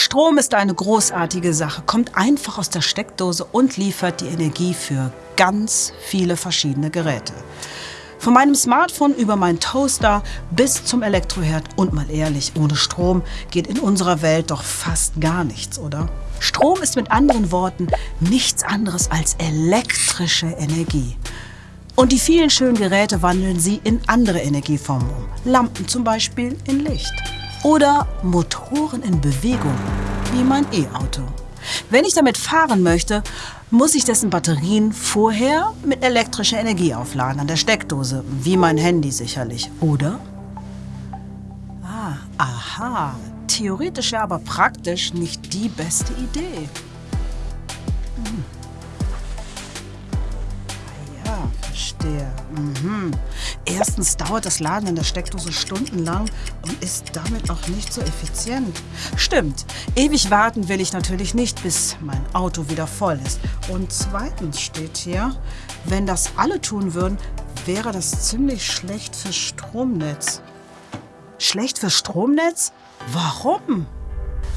Strom ist eine großartige Sache, kommt einfach aus der Steckdose und liefert die Energie für ganz viele verschiedene Geräte. Von meinem Smartphone über meinen Toaster bis zum Elektroherd. Und mal ehrlich, ohne Strom geht in unserer Welt doch fast gar nichts, oder? Strom ist mit anderen Worten nichts anderes als elektrische Energie. Und die vielen schönen Geräte wandeln sie in andere Energieformen um. Lampen zum Beispiel in Licht. Oder Motoren in Bewegung, wie mein E-Auto. Wenn ich damit fahren möchte, muss ich dessen Batterien vorher mit elektrischer Energie aufladen, an der Steckdose, wie mein Handy sicherlich, oder? Ah, aha, theoretisch ja, aber praktisch nicht die beste Idee. Hm. Verstehe. Mhm. Erstens dauert das Laden in der Steckdose stundenlang und ist damit auch nicht so effizient. Stimmt, ewig warten will ich natürlich nicht, bis mein Auto wieder voll ist. Und zweitens steht hier, wenn das alle tun würden, wäre das ziemlich schlecht fürs Stromnetz. Schlecht fürs Stromnetz? Warum?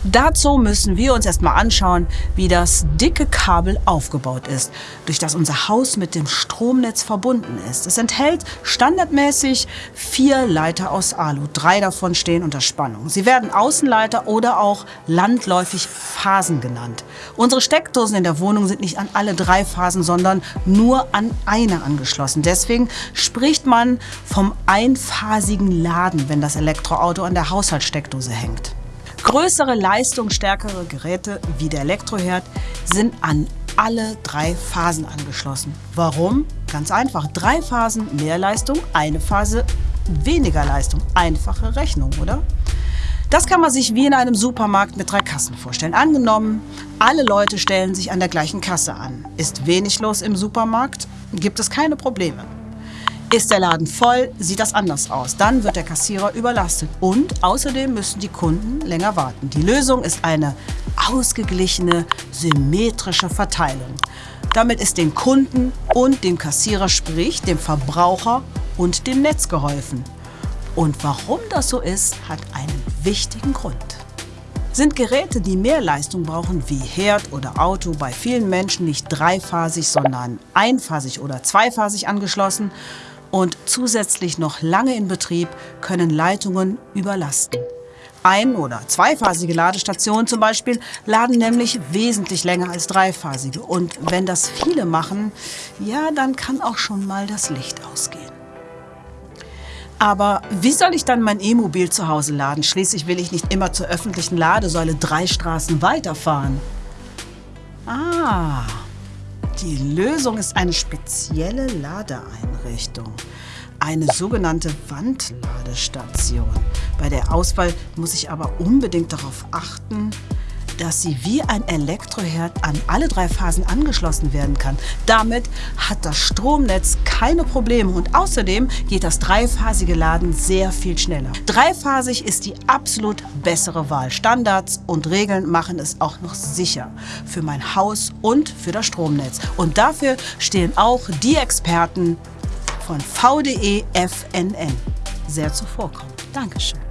Dazu müssen wir uns erstmal anschauen, wie das dicke Kabel aufgebaut ist, durch das unser Haus mit dem Stromnetz verbunden ist. Es enthält standardmäßig vier Leiter aus Alu. Drei davon stehen unter Spannung. Sie werden Außenleiter oder auch landläufig Phasen genannt. Unsere Steckdosen in der Wohnung sind nicht an alle drei Phasen, sondern nur an eine angeschlossen. Deswegen spricht man vom einphasigen Laden, wenn das Elektroauto an der Haushaltssteckdose hängt. Größere, leistungsstärkere Geräte wie der Elektroherd sind an alle drei Phasen angeschlossen. Warum? Ganz einfach. Drei Phasen mehr Leistung, eine Phase weniger Leistung. Einfache Rechnung, oder? Das kann man sich wie in einem Supermarkt mit drei Kassen vorstellen. Angenommen, alle Leute stellen sich an der gleichen Kasse an. Ist wenig los im Supermarkt, gibt es keine Probleme. Ist der Laden voll, sieht das anders aus. Dann wird der Kassierer überlastet. Und außerdem müssen die Kunden länger warten. Die Lösung ist eine ausgeglichene, symmetrische Verteilung. Damit ist den Kunden und dem Kassierer, sprich dem Verbraucher und dem Netz geholfen. Und warum das so ist, hat einen wichtigen Grund. Sind Geräte, die mehr Leistung brauchen, wie Herd oder Auto, bei vielen Menschen nicht dreiphasig, sondern einphasig oder zweiphasig angeschlossen, und zusätzlich noch lange in Betrieb können Leitungen überlasten. Ein- oder zweiphasige Ladestationen zum Beispiel laden nämlich wesentlich länger als dreiphasige. Und wenn das viele machen, ja, dann kann auch schon mal das Licht ausgehen. Aber wie soll ich dann mein E-Mobil zu Hause laden? Schließlich will ich nicht immer zur öffentlichen Ladesäule drei Straßen weiterfahren. Ah, die Lösung ist eine spezielle Ladeeinrichtung, eine sogenannte Wandladestation. Bei der Auswahl muss ich aber unbedingt darauf achten, dass sie wie ein Elektroherd an alle drei Phasen angeschlossen werden kann. Damit hat das Stromnetz keine Probleme und außerdem geht das dreiphasige Laden sehr viel schneller. Dreiphasig ist die absolut bessere Wahl. Standards und Regeln machen es auch noch sicher für mein Haus und für das Stromnetz. Und dafür stehen auch die Experten von VDE FNN sehr zuvorkommend. Dankeschön.